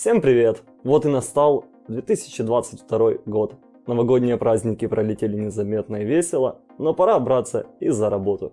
Всем привет! Вот и настал 2022 год. Новогодние праздники пролетели незаметно и весело, но пора браться и за работу.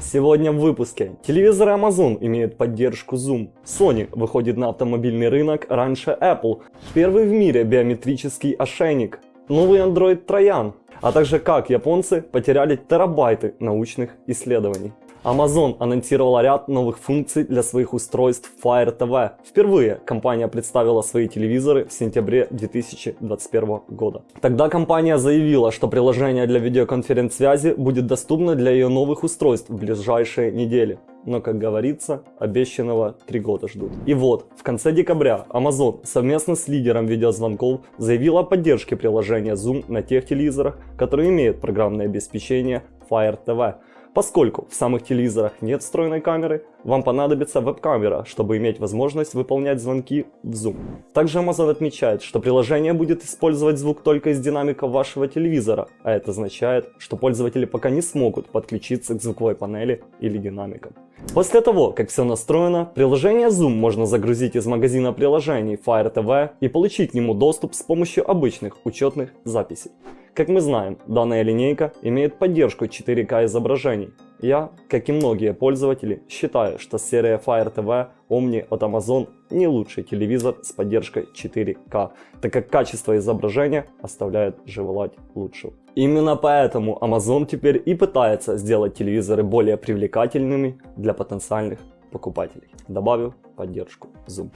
Сегодня в выпуске. Телевизоры Amazon имеют поддержку Zoom. Sony выходит на автомобильный рынок раньше Apple. Первый в мире биометрический ошейник. Новый Android Троян. А также как японцы потеряли терабайты научных исследований. Amazon анонсировала ряд новых функций для своих устройств Fire TV. Впервые компания представила свои телевизоры в сентябре 2021 года. Тогда компания заявила, что приложение для видеоконференц-связи будет доступно для ее новых устройств в ближайшие недели. Но, как говорится, обещанного три года ждут. И вот, в конце декабря Amazon совместно с лидером видеозвонков заявила о поддержке приложения Zoom на тех телевизорах, которые имеют программное обеспечение Fire TV. Поскольку в самых телевизорах нет встроенной камеры, вам понадобится веб-камера, чтобы иметь возможность выполнять звонки в Zoom. Также Amazon отмечает, что приложение будет использовать звук только из динамиков вашего телевизора, а это означает, что пользователи пока не смогут подключиться к звуковой панели или динамикам. После того, как все настроено, приложение Zoom можно загрузить из магазина приложений Fire TV и получить к нему доступ с помощью обычных учетных записей. Как мы знаем, данная линейка имеет поддержку 4К изображений. Я, как и многие пользователи, считаю, что серия Fire TV Omni от Amazon не лучший телевизор с поддержкой 4К, так как качество изображения оставляет желать лучшего. Именно поэтому Amazon теперь и пытается сделать телевизоры более привлекательными для потенциальных покупателей, добавив поддержку Zoom.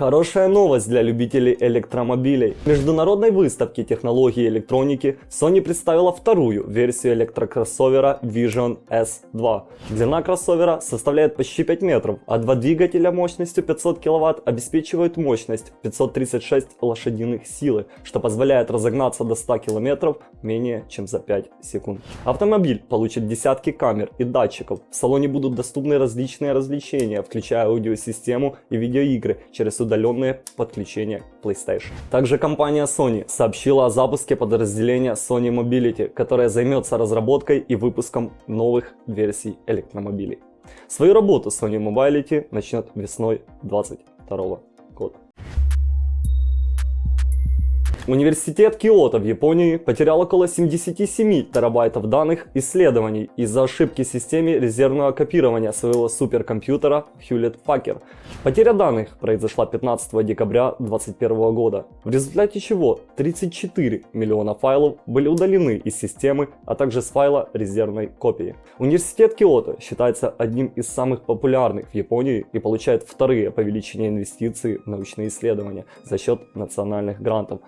Хорошая новость для любителей электромобилей. В международной выставке технологий и электроники Sony представила вторую версию электрокроссовера Vision S2. Длина кроссовера составляет почти 5 метров, а два двигателя мощностью 500 кВт обеспечивают мощность 536 лошадиных силы, что позволяет разогнаться до 100 км менее чем за 5 секунд. Автомобиль получит десятки камер и датчиков. В салоне будут доступны различные развлечения, включая аудиосистему и видеоигры через удаленное подключение PlayStation. Также компания Sony сообщила о запуске подразделения Sony Mobility, которое займется разработкой и выпуском новых версий электромобилей. Свою работу Sony Mobility начнет весной 2022 года. Университет Киото в Японии потерял около 77 терабайтов данных исследований из-за ошибки в системе резервного копирования своего суперкомпьютера Hewlett-Packard. Потеря данных произошла 15 декабря 2021 года, в результате чего 34 миллиона файлов были удалены из системы, а также с файла резервной копии. Университет Киото считается одним из самых популярных в Японии и получает вторые по величине инвестиции в научные исследования за счет национальных грантов.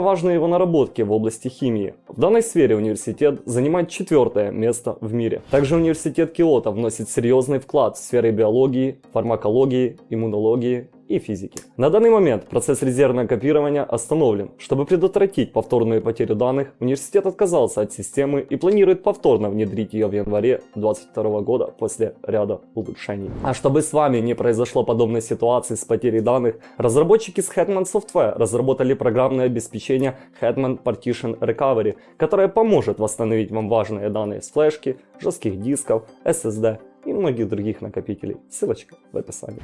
Важны его наработки в области химии. В данной сфере университет занимает четвертое место в мире. Также университет Киото вносит серьезный вклад в сферы биологии, фармакологии, иммунологии и физики. На данный момент процесс резервного копирования остановлен. Чтобы предотвратить повторную потерю данных, университет отказался от системы и планирует повторно внедрить ее в январе 2022 года после ряда улучшений. А чтобы с вами не произошло подобной ситуации с потерей данных, разработчики с Hetman Software разработали программное обеспечение Hetman Partition Recovery, которое поможет восстановить вам важные данные с флешки, жестких дисков, SSD и многих других накопителей. Ссылочка в описании.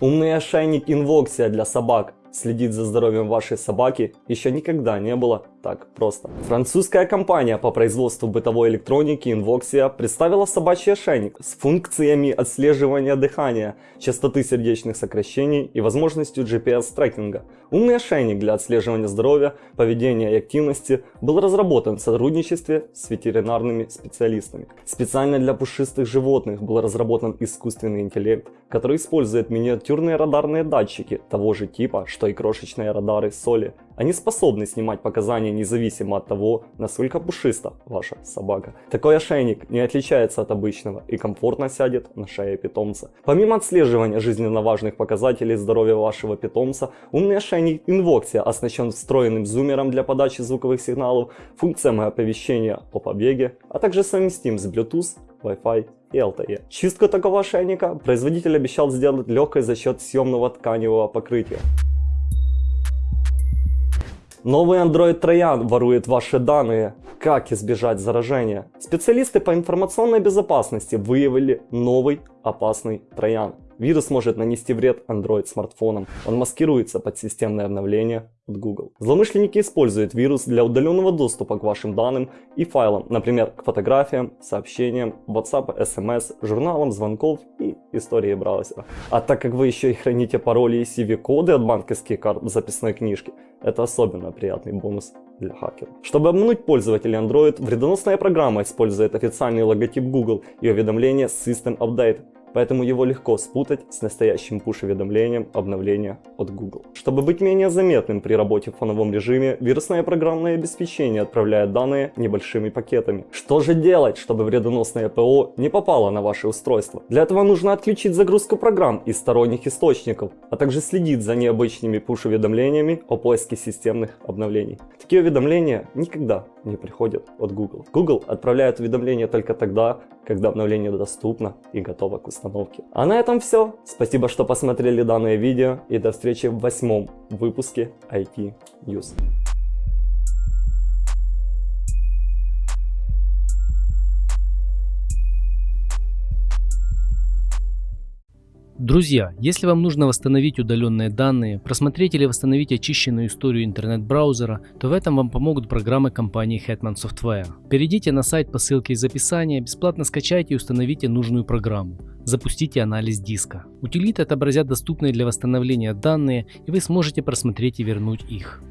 Умный ошейник Invoxia для собак. Следить за здоровьем вашей собаки еще никогда не было так просто. Французская компания по производству бытовой электроники Invoxia представила собачий ошейник с функциями отслеживания дыхания, частоты сердечных сокращений и возможностью GPS-трекинга. Умный ошейник для отслеживания здоровья, поведения и активности был разработан в сотрудничестве с ветеринарными специалистами. Специально для пушистых животных был разработан искусственный интеллект, который использует миниатюрные радарные датчики того же типа, что и крошечные радары соли. Они способны снимать показания независимо от того, насколько пушиста ваша собака. Такой ошейник не отличается от обычного и комфортно сядет на шее питомца. Помимо отслеживания жизненно важных показателей здоровья вашего питомца, умный ошейник Invoxia оснащен встроенным зумером для подачи звуковых сигналов, функциями оповещения о побеге, а также совместим с Bluetooth, Wi-Fi и LTE. Чистку такого ошейника производитель обещал сделать легкой за счет съемного тканевого покрытия. Новый Android Троян ворует ваши данные. как избежать заражения? Специалисты по информационной безопасности выявили новый опасный троян. Вирус может нанести вред Android смартфонам. Он маскируется под системное обновление от Google. Злоумышленники используют вирус для удаленного доступа к вашим данным и файлам, например, к фотографиям, сообщениям, WhatsApp, SMS, журналам, звонков и истории браузера. А так как вы еще и храните пароли и CV-коды от банковских карт в записной книжке, это особенно приятный бонус для хакеров. Чтобы обмануть пользователей Android, вредоносная программа использует официальный логотип Google и уведомление System Update, поэтому его легко спутать с настоящим пуш-уведомлением обновления от Google. Чтобы быть менее заметным при работе в фоновом режиме, вирусное программное обеспечение отправляет данные небольшими пакетами. Что же делать, чтобы вредоносное ПО не попало на ваше устройство? Для этого нужно отключить загрузку программ из сторонних источников, а также следить за необычными пуш-уведомлениями о поиске системных обновлений. Такие уведомления никогда не приходят от Google. Google отправляет уведомления только тогда, когда обновление доступно и готово к установке. А на этом все. Спасибо, что посмотрели данное видео и до встречи в восьмом выпуске IT News. Друзья, если вам нужно восстановить удаленные данные, просмотреть или восстановить очищенную историю интернет-браузера, то в этом вам помогут программы компании Hetman Software. Перейдите на сайт по ссылке из описания, бесплатно скачайте и установите нужную программу. Запустите анализ диска. Утилиты отобразят доступные для восстановления данные и вы сможете просмотреть и вернуть их.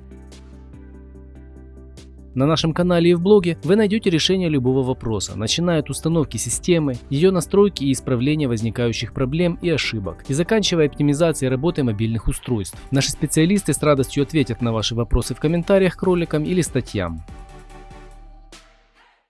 На нашем канале и в блоге вы найдете решение любого вопроса, начиная от установки системы, ее настройки и исправления возникающих проблем и ошибок, и заканчивая оптимизацией работы мобильных устройств. Наши специалисты с радостью ответят на ваши вопросы в комментариях к роликам или статьям.